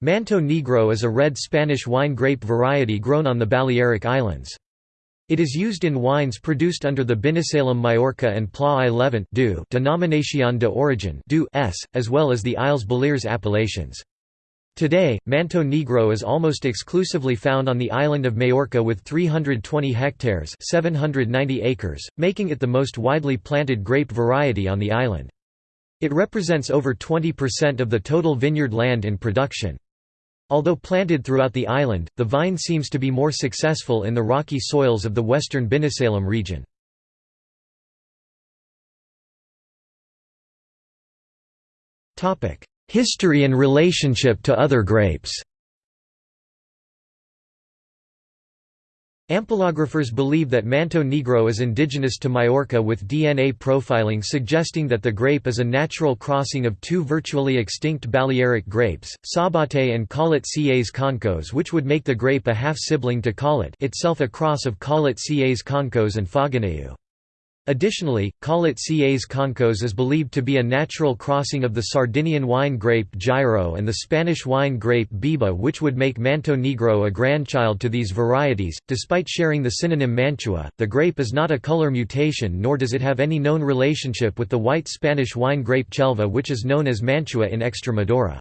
Manto Negro is a red Spanish wine grape variety grown on the Balearic Islands. It is used in wines produced under the Binissalem Majorca and Pla i Llevant denominación de origen s, as well as the Isles Balears appellations. Today, Manto Negro is almost exclusively found on the island of Majorca with 320 hectares 790 acres, making it the most widely planted grape variety on the island. It represents over 20% of the total vineyard land in production. Although planted throughout the island, the vine seems to be more successful in the rocky soils of the western Binissalem region. History and relationship to other grapes Ampelographers believe that Manto Negro is indigenous to Majorca with DNA profiling suggesting that the grape is a natural crossing of two virtually extinct Balearic grapes, Sabate and Callet Cas Concos which would make the grape a half-sibling to Callet itself a cross of Callet Cas Concos and Fogoneu. Additionally, Callet Cas Concos is believed to be a natural crossing of the Sardinian wine grape Girò and the Spanish wine grape Beba, which would make Manto Negro a grandchild to these varieties. Despite sharing the synonym Mantua, the grape is not a color mutation nor does it have any known relationship with the white Spanish wine grape Chelva, which is known as Mantua in Extremadura.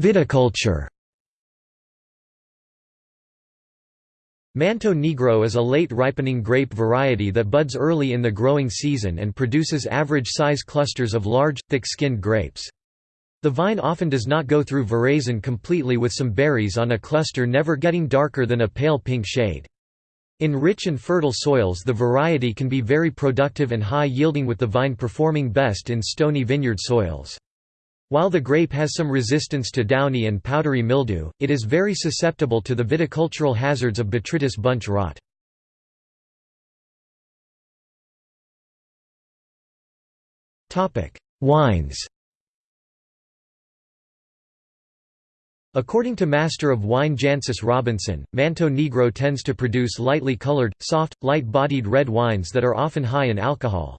Viticulture Manto Negro is a late-ripening grape variety that buds early in the growing season and produces average-size clusters of large, thick-skinned grapes. The vine often does not go through veraison completely with some berries on a cluster never getting darker than a pale pink shade. In rich and fertile soils the variety can be very productive and high-yielding with the vine performing best in stony vineyard soils. While the grape has some resistance to downy and powdery mildew, it is very susceptible to the viticultural hazards of botrytis bunch rot. Wines According to Master of Wine Jancis Robinson, Manto Negro tends to produce lightly colored, soft, light-bodied red wines that are often high in alcohol.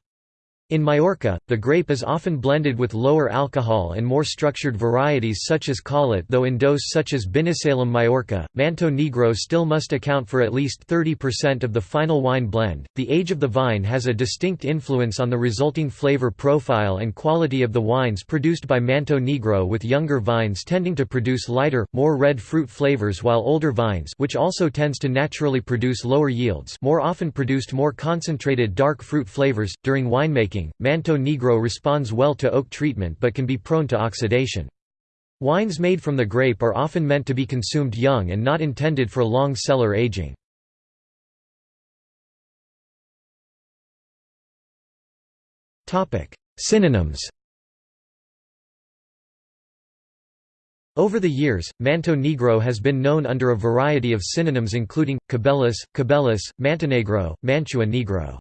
In Majorca, the grape is often blended with lower alcohol and more structured varieties such as Callet though in dose such as Binissalem Majorca, Manto Negro still must account for at least 30% of the final wine blend. The age of the vine has a distinct influence on the resulting flavor profile and quality of the wines produced by Manto Negro with younger vines tending to produce lighter, more red fruit flavors while older vines which also tends to naturally produce lower yields more often produced more concentrated dark fruit flavors. During winemaking Manto Negro responds well to oak treatment but can be prone to oxidation. Wines made from the grape are often meant to be consumed young and not intended for long cellar aging. Synonyms Over the years, Manto Negro has been known under a variety of synonyms including, cabellus, cabellus, Montenegro, Mantua Negro.